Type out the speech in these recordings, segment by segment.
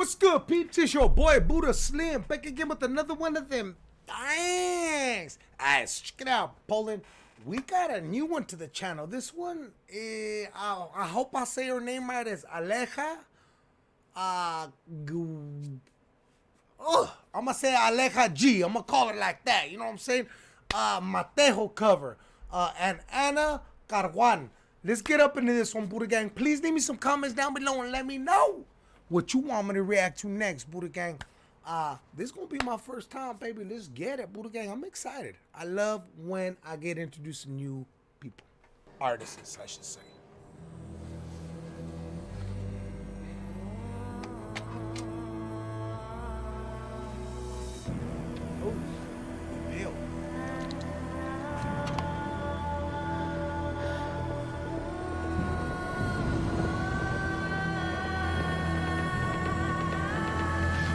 What's good, peeps? It's your boy Buddha Slim back again with another one of them. Thanks. Alright, check it out, Poland. We got a new one to the channel. This one, eh, I, I hope I say her name right. Is Aleja. Uh, oh, I'm gonna say Aleja G. I'm gonna call it like that. You know what I'm saying? Uh, Matejo cover. Uh, and Anna Karwan. Let's get up into this one, Buddha Gang. Please leave me some comments down below and let me know what you want me to react to next, Buddha Gang. Uh, this gonna be my first time, baby. Let's get it, Buddha Gang. I'm excited. I love when I get introduced to new people. Artists, I should say.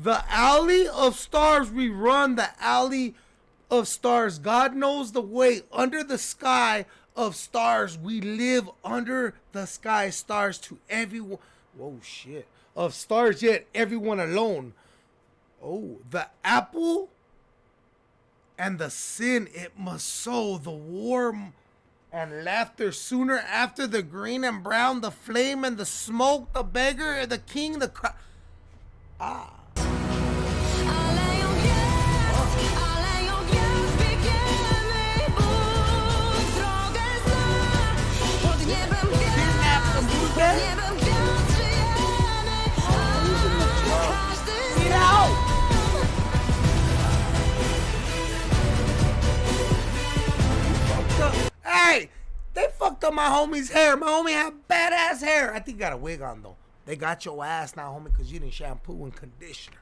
the alley of stars we run, the alley of stars. God knows the way. Under the sky of stars, we live under the sky. Stars to everyone. Whoa, shit. Of stars, yet everyone alone. Oh, the apple and the sin it must sow, the warm and laughter sooner after the green and brown, the flame and the smoke, the beggar, the king, the. Ah. Up my homie's hair. My homie had badass hair. I think got a wig on though. They got your ass now, homie, because you didn't shampoo and conditioner.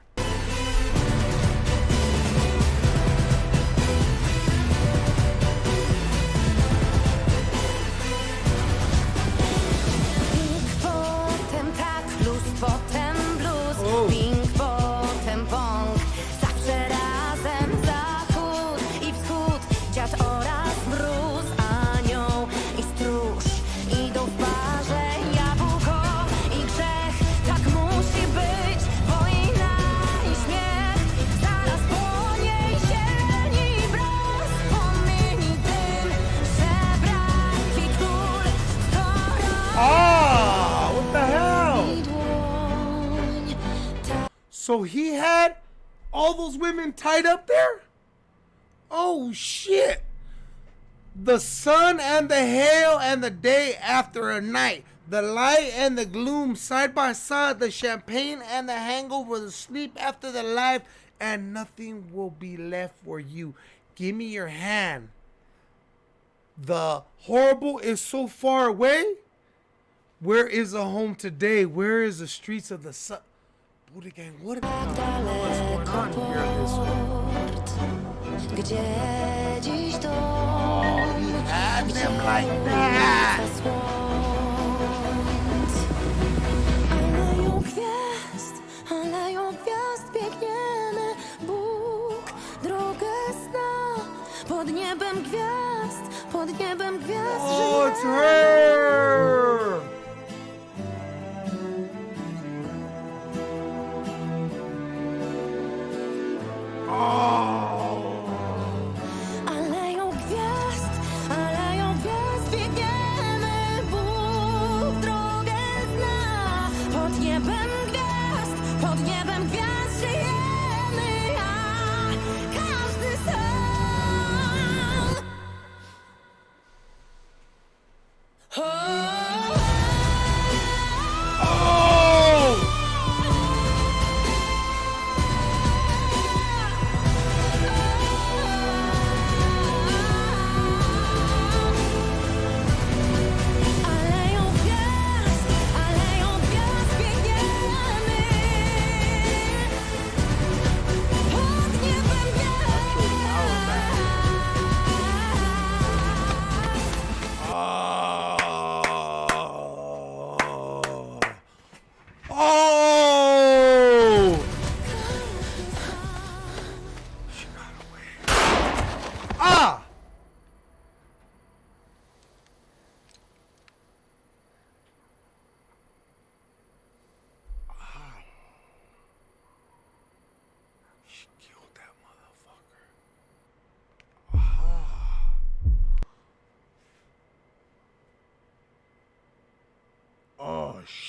So he had all those women tied up there? Oh shit. The sun and the hail and the day after a night. The light and the gloom side by side. The champagne and the hangover. The sleep after the life. And nothing will be left for you. Give me your hand. The horrible is so far away. Where is the home today? Where is the streets of the sun? Buddha gang, what what's going on here in this gdzie dziś dom, He had them like that. ulica słońc. Aleją gwiazd, aleją gwiazd, biegniemy, Bóg drogę zna. Pod niebem gwiazd, pod niebem gwiazd Oh, it's żyjemy. her.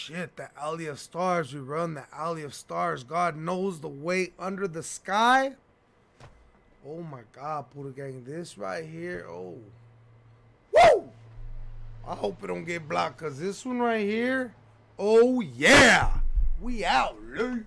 Shit, the alley of stars. We run the alley of stars. God knows the way under the sky. Oh my God, Buddha Gang. This right here. Oh. Woo! I hope it don't get blocked because this one right here. Oh yeah. We out, Lou.